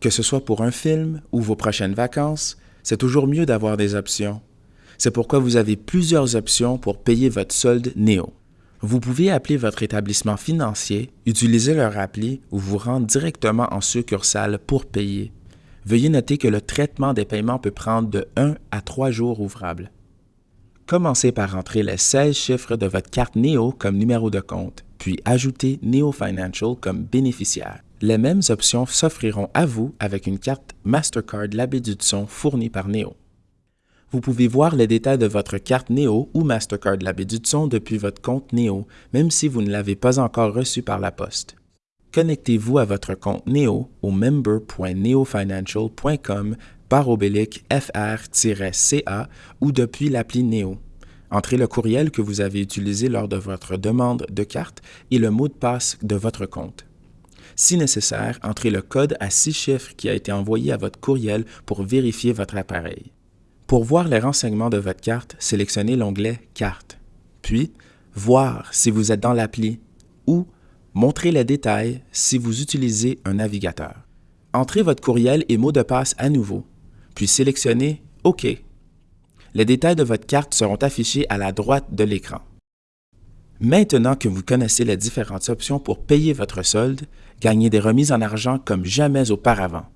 Que ce soit pour un film ou vos prochaines vacances, c'est toujours mieux d'avoir des options. C'est pourquoi vous avez plusieurs options pour payer votre solde Néo. Vous pouvez appeler votre établissement financier, utiliser leur appli ou vous rendre directement en succursale pour payer. Veuillez noter que le traitement des paiements peut prendre de 1 à 3 jours ouvrables. Commencez par entrer les 16 chiffres de votre carte Néo comme numéro de compte, puis ajoutez Neo Financial comme bénéficiaire. Les mêmes options s'offriront à vous avec une carte Mastercard Labé du son fournie par Neo. Vous pouvez voir les détails de votre carte Neo ou Mastercard Labé du son depuis votre compte Neo, même si vous ne l'avez pas encore reçu par la poste. Connectez-vous à votre compte Neo au member.neofinancial.com par oblique FR-CA ou depuis l'appli Neo. Entrez le courriel que vous avez utilisé lors de votre demande de carte et le mot de passe de votre compte. Si nécessaire, entrez le code à six chiffres qui a été envoyé à votre courriel pour vérifier votre appareil. Pour voir les renseignements de votre carte, sélectionnez l'onglet Carte, puis Voir si vous êtes dans l'appli ou Montrer les détails si vous utilisez un navigateur. Entrez votre courriel et mot de passe à nouveau, puis sélectionnez OK. Les détails de votre carte seront affichés à la droite de l'écran. Maintenant que vous connaissez les différentes options pour payer votre solde, gagnez des remises en argent comme jamais auparavant.